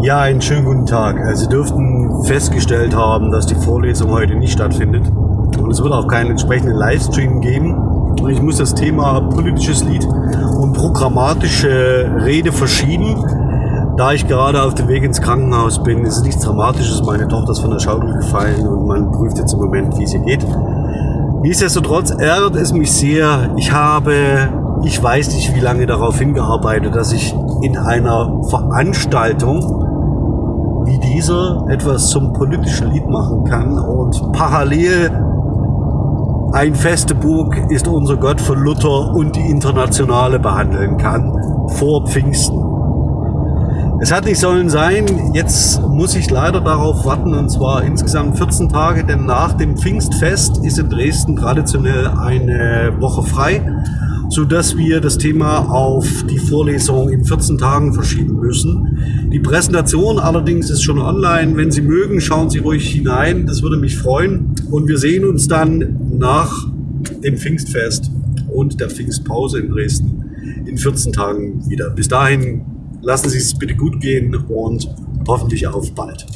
Ja, einen schönen guten Tag. Äh, Sie dürften festgestellt haben, dass die Vorlesung heute nicht stattfindet. Und es wird auch keinen entsprechenden Livestream geben. Und ich muss das Thema politisches Lied und programmatische Rede verschieben. Da ich gerade auf dem Weg ins Krankenhaus bin, ist es nichts Dramatisches. Meine Tochter ist von der Schaukel gefallen und man prüft jetzt im Moment, wie sie geht. Nichtsdestotrotz ärgert es mich sehr. Ich habe, ich weiß nicht, wie lange darauf hingearbeitet, dass ich in einer Veranstaltung dieser etwas zum politischen Lied machen kann und parallel ein feste Burg ist unser Gott von Luther und die Internationale behandeln kann vor Pfingsten. Es hat nicht sollen sein, jetzt muss ich leider darauf warten und zwar insgesamt 14 Tage, denn nach dem Pfingstfest ist in Dresden traditionell eine Woche frei so dass wir das Thema auf die Vorlesung in 14 Tagen verschieben müssen. Die Präsentation allerdings ist schon online. Wenn Sie mögen, schauen Sie ruhig hinein. Das würde mich freuen. Und wir sehen uns dann nach dem Pfingstfest und der Pfingstpause in Dresden in 14 Tagen wieder. Bis dahin lassen Sie es bitte gut gehen und hoffentlich auf bald.